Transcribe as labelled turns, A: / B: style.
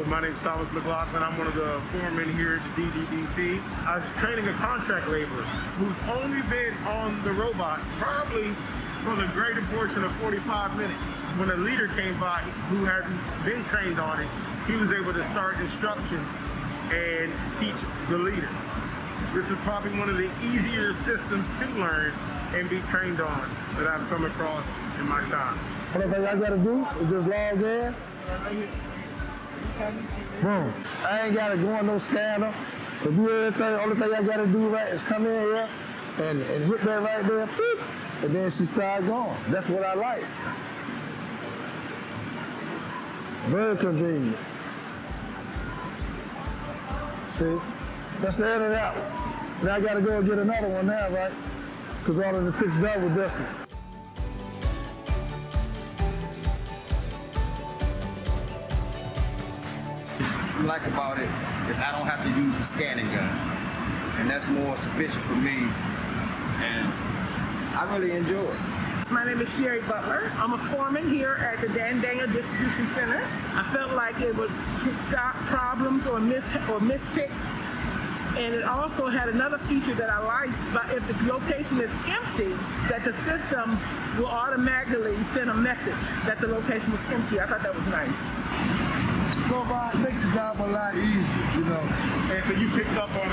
A: Hello, my name is Thomas McLaughlin. I'm one of the foremen here at the DDDC. I was training a contract laborer who's only been on the robot probably for the greater portion of 45 minutes. When a leader came by who hadn't been trained on it, he was able to start instruction and teach the leader. This is probably one of the easier systems to learn and be trained on that I've come across in my time.
B: What I gotta do is just log in. Boom. I ain't gotta go on no scanner. To do everything, only thing I gotta do right is come in here and, and hit that right there, and then she start going. That's what I like. Very convenient. See, that's the end of that one. Now I gotta go and get another one now, right? Because all of the fixed up with this one.
C: Like about it is I don't have to use a scanning gun. And that's more sufficient for me. And I really enjoy it.
D: My name is Sherry Butler. I'm a foreman here at the Dan Daniel Distribution Center. I felt like it would stop problems or mis or mispicks. And it also had another feature that I liked, but if the location is empty, that the system will automatically send a message that the location was empty. I thought that was nice.
B: Robot makes the job a lot easier, you know.
A: And so you picked up on